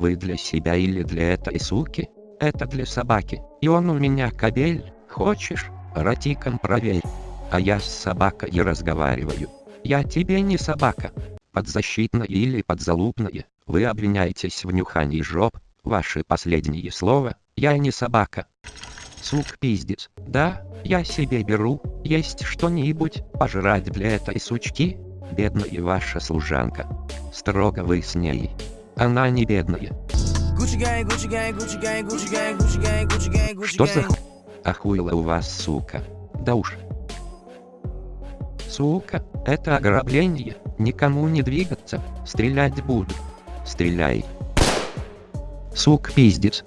Вы для себя или для этой суки? Это для собаки. И он у меня кобель. Хочешь? Ротиком проверь. А я с собакой разговариваю. Я тебе не собака. Подзащитная или подзалупная. Вы обвиняетесь в нюхании жоп. Ваши последние слова. Я не собака. Сук пиздец. Да, я себе беру. Есть что-нибудь пожрать для этой сучки? Бедная ваша служанка. Строго вы с ней. Она не бедная. Что за х... Охуела у вас, сука. Да уж. Сука, это ограбление. Никому не двигаться. Стрелять буду. Стреляй. Сук пиздец.